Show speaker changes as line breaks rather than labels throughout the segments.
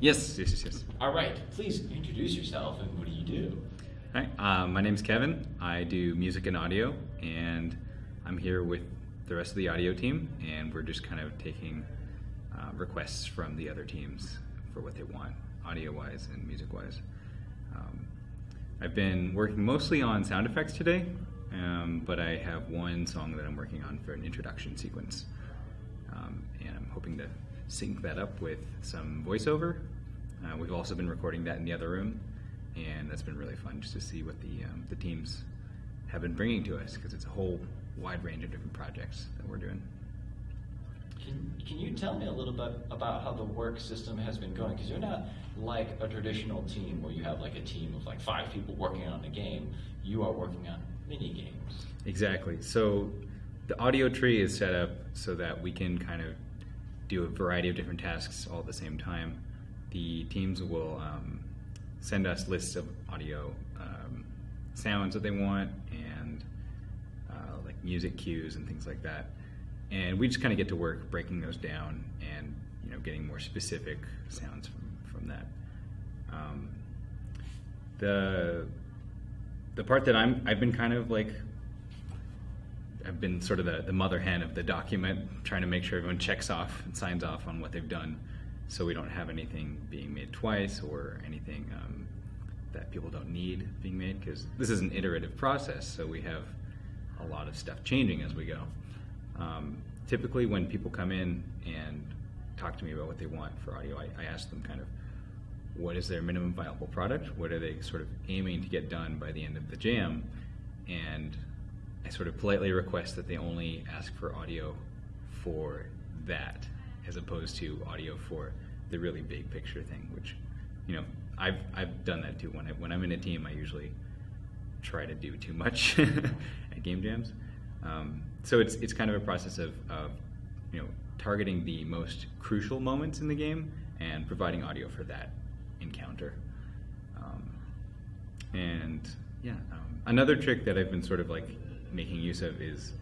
Yes, yes, yes, yes.
All right, please introduce yourself and what do you do?
Hi, uh, my name's Kevin. I do music and audio, and I'm here with the rest of the audio team, and we're just kind of taking uh, requests from the other teams for what they want, audio-wise and music-wise. Um, I've been working mostly on sound effects today, um, but I have one song that I'm working on for an introduction sequence, um, and I'm hoping to sync that up with some voiceover. Uh, we've also been recording that in the other room, and that's been really fun just to see what the um, the teams have been bringing to us because it's a whole wide range of different projects that we're doing.
Can, can you tell me a little bit about how the work system has been going? Because you're not like a traditional team where you have like a team of like five people working on a game. You are working on mini games.
Exactly. So the audio tree is set up so that we can kind of do a variety of different tasks all at the same time. The teams will um, send us lists of audio um, sounds that they want and uh, like music cues and things like that. And we just kind of get to work breaking those down and you know getting more specific sounds from, from that. Um, the the part that I'm I've been kind of like I've been sort of the, the mother hen of the document, trying to make sure everyone checks off and signs off on what they've done, so we don't have anything being made twice or anything um, that people don't need being made. Because this is an iterative process, so we have a lot of stuff changing as we go. Um, typically, when people come in and talk to me about what they want for audio, I, I ask them kind of what is their minimum viable product, what are they sort of aiming to get done by the end of the jam, and I sort of politely request that they only ask for audio for that, as opposed to audio for the really big picture thing. Which, you know, I've I've done that too. When I when I'm in a team, I usually try to do too much at game jams. Um, so it's it's kind of a process of, of you know targeting the most crucial moments in the game and providing audio for that encounter. Um, and yeah, um, another trick that I've been sort of like making use of is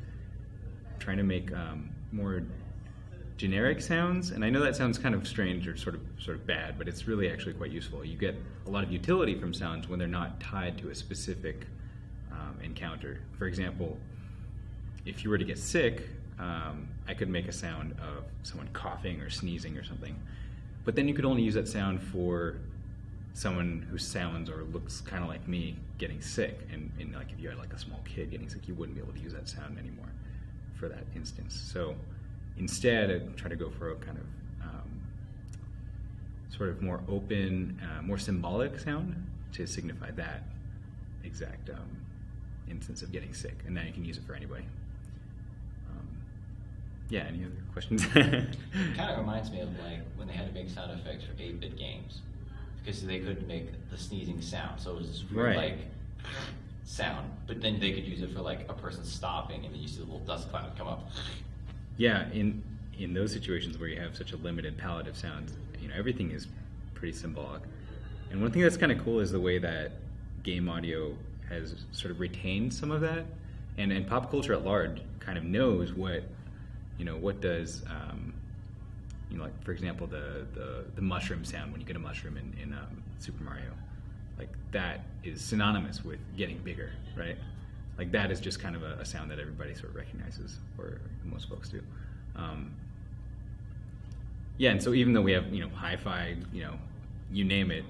trying to make um, more generic sounds. And I know that sounds kind of strange or sort of sort of bad, but it's really actually quite useful. You get a lot of utility from sounds when they're not tied to a specific um, encounter. For example, if you were to get sick, um, I could make a sound of someone coughing or sneezing or something. But then you could only use that sound for someone who sounds or looks kind of like me getting sick and, and, like if you had like a small kid getting sick you wouldn't be able to use that sound anymore for that instance. So instead i try to go for a kind of um, sort of more open uh, more symbolic sound to signify that exact um, instance of getting sick. And then you can use it for anybody. Um, yeah any other questions?
It kind of reminds me of like when they had to make sound effects for 8-bit games because they couldn't make the sneezing sound. So it was this weird,
Right.
like sound, but then they could use it for like a person stopping, and then you see the little dust cloud come up.
Yeah, in in those situations where you have such a limited palette of sounds, you know, everything is pretty symbolic. And one thing that's kind of cool is the way that game audio has sort of retained some of that, and and pop culture at large kind of knows what, you know, what does, um, you know, like for example, the the, the mushroom sound when you get a mushroom in in um, Super Mario, like that is synonymous with getting bigger, right? Like that is just kind of a, a sound that everybody sort of recognizes, or most folks do. Um, yeah, and so even though we have you know hi-fi, you know, you name it,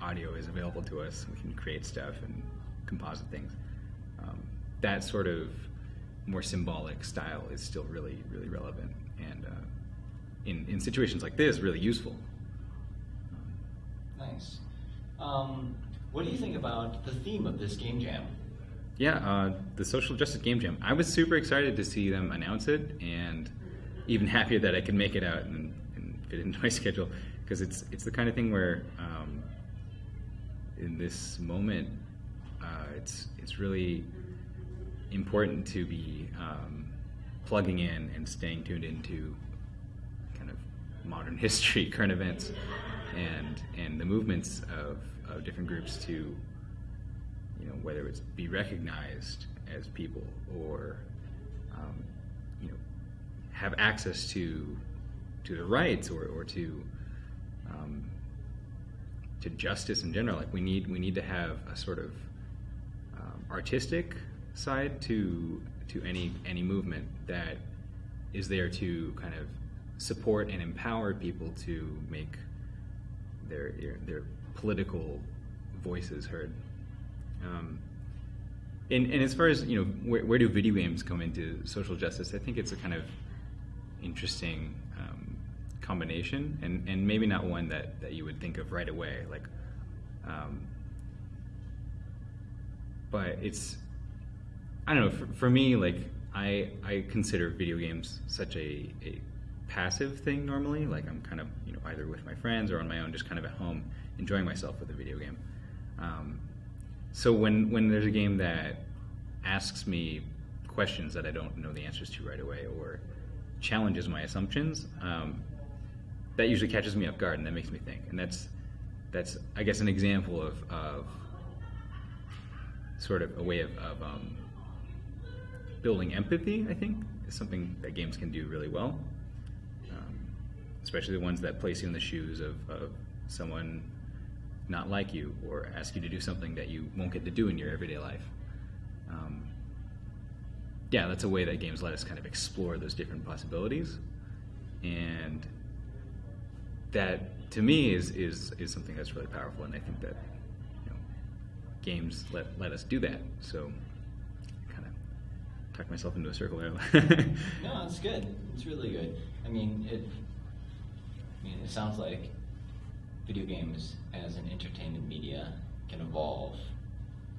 audio is available to us. We can create stuff and composite things. Um, that sort of more symbolic style is still really really relevant and uh, in in situations like this really useful.
Nice. Um, what do you think about the theme of this game jam?
Yeah, uh, the Social Justice Game Jam. I was super excited to see them announce it, and even happier that I could make it out and, and fit it into my schedule because it's it's the kind of thing where um, in this moment, uh, it's it's really important to be um, plugging in and staying tuned into modern history, current events, and and the movements of, of different groups to you know whether it's be recognized as people or um, you know have access to to the rights or, or to um, to justice in general. Like we need we need to have a sort of um, artistic side to to any any movement that is there to kind of support and empower people to make their their political voices heard. Um, and, and as far as you know, where, where do video games come into social justice? I think it's a kind of interesting um, combination, and, and maybe not one that, that you would think of right away. Like, um, but it's I don't know. For, for me, like I I consider video games such a, a passive thing normally. Like I'm kind of you know either with my friends or on my own, just kind of at home enjoying myself with a video game. Um, so when when there's a game that asks me questions that I don't know the answers to right away or challenges my assumptions, um, that usually catches me off guard and that makes me think. And that's that's I guess an example of, of sort of a way of, of um, building empathy. I think is something that games can do really well, especially the ones that place you in the shoes of, of someone not like you or ask you to do something that you won't get to do in your everyday life. Um, yeah, that's a way that games let us kind of explore those different possibilities, and that to me is is is something that's really powerful. And I think that you know, games let let us do that. So, kind of talk myself into a circle there.
no, it's good. It's really good. I mean, it. I mean, it sounds like video games as an entertainment media can evolve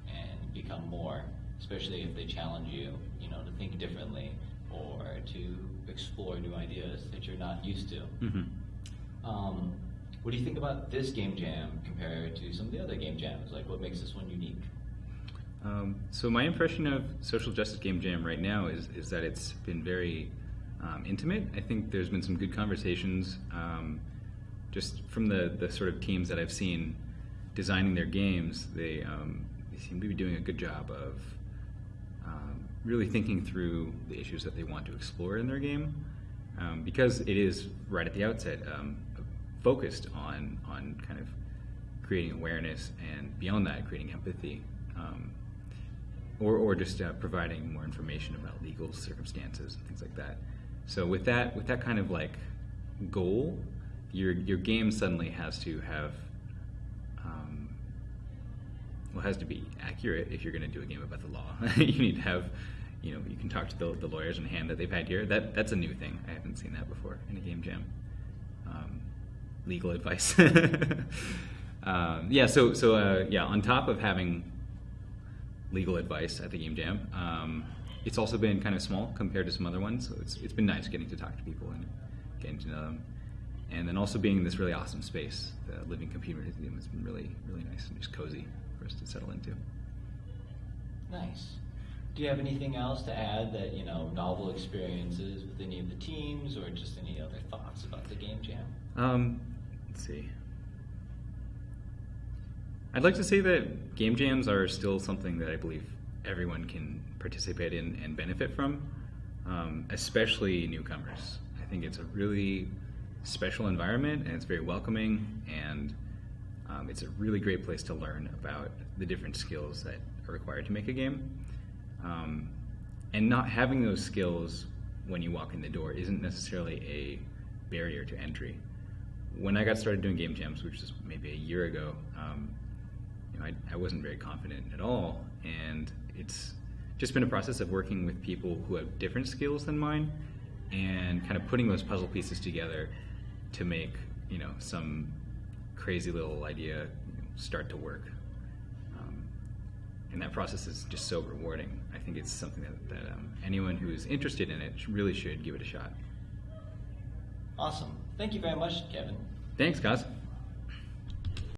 and become more, especially if they challenge you, you know, to think differently or to explore new ideas that you're not used to.
Mhm.
Um, what do you think about this game jam compared to some of the other game jams? Like, what makes this one unique?
Um, so my impression of Social Justice Game Jam right now is is that it's been very um, intimate. I think there's been some good conversations, um, just from the the sort of teams that I've seen designing their games. They um, they seem to be doing a good job of um, really thinking through the issues that they want to explore in their game, um, because it is right at the outset um, focused on on kind of creating awareness and beyond that creating empathy or, or just uh, providing more information about legal circumstances and things like that so with that with that kind of like goal your your game suddenly has to have um, well has to be accurate if you're going to do a game about the law. You need to have you know you can talk to the, the lawyers in hand that they've had here. That that's a new thing. I haven't seen that before in a game jam. Um, legal advice. um, yeah, so so uh, yeah, on top of having legal advice at the game jam, um, it's also been kind of small compared to some other ones. So it's it's been nice getting to talk to people and getting to know them, and then also being in this really awesome space, the Living Computer Museum has been really really nice and just cozy for us to settle into.
Nice. Do you have anything else to add that, you know, novel experiences with any of the teams or just any other thoughts about the game jam?
Um, let's see. I'd like to say that game jams are still something that I believe everyone can participate in and benefit from, um, especially newcomers. I think it's a really special environment and it's very welcoming and um, it's a really great place to learn about the different skills that are required to make a game. Um, and not having those skills when you walk in the door isn't necessarily a barrier to entry. When I got started doing game jams, which was maybe a year ago, um, you know, I, I wasn't very confident at all, and it's just been a process of working with people who have different skills than mine, and kind of putting those puzzle pieces together to make you know some crazy little idea start to work. Um, and that process is just so rewarding. I think it's something that, that um, anyone who is interested in it really should give it a shot.
Awesome. Thank you very much, Kevin.
Thanks, guys.